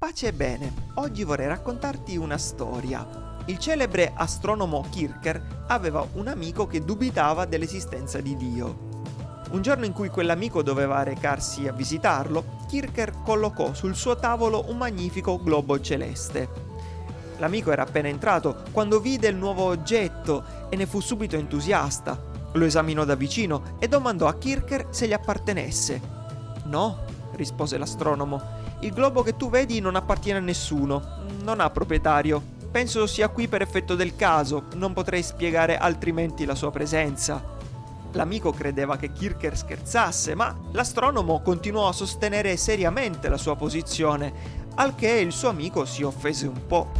Pace e bene, oggi vorrei raccontarti una storia. Il celebre astronomo Kircher aveva un amico che dubitava dell'esistenza di Dio. Un giorno in cui quell'amico doveva recarsi a visitarlo, Kircher collocò sul suo tavolo un magnifico globo celeste. L'amico era appena entrato quando vide il nuovo oggetto e ne fu subito entusiasta. Lo esaminò da vicino e domandò a Kircher se gli appartenesse. No, rispose l'astronomo, il globo che tu vedi non appartiene a nessuno, non ha proprietario. Penso sia qui per effetto del caso, non potrei spiegare altrimenti la sua presenza. L'amico credeva che Kircher scherzasse, ma l'astronomo continuò a sostenere seriamente la sua posizione, al che il suo amico si offese un po'.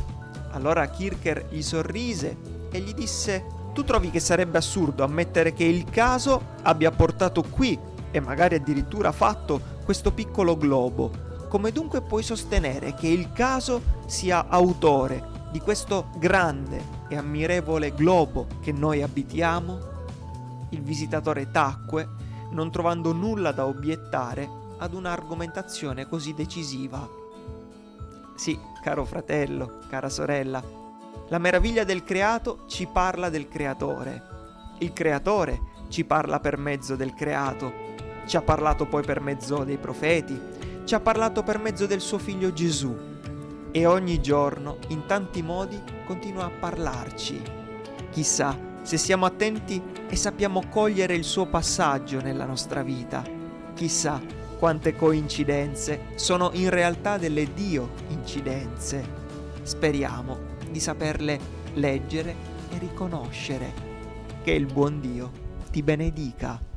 Allora Kircher gli sorrise e gli disse: Tu trovi che sarebbe assurdo ammettere che il caso abbia portato qui, e magari addirittura fatto, questo piccolo globo, come dunque puoi sostenere che il caso sia autore di questo grande e ammirevole globo che noi abitiamo? Il visitatore tacque, non trovando nulla da obiettare ad un'argomentazione così decisiva. Sì, caro fratello, cara sorella, la meraviglia del creato ci parla del creatore. Il creatore ci parla per mezzo del creato. Ci ha parlato poi per mezzo dei profeti, ci ha parlato per mezzo del suo figlio Gesù e ogni giorno, in tanti modi, continua a parlarci. Chissà se siamo attenti e sappiamo cogliere il suo passaggio nella nostra vita. Chissà quante coincidenze sono in realtà delle Dio incidenze. Speriamo di saperle leggere e riconoscere. Che il buon Dio ti benedica.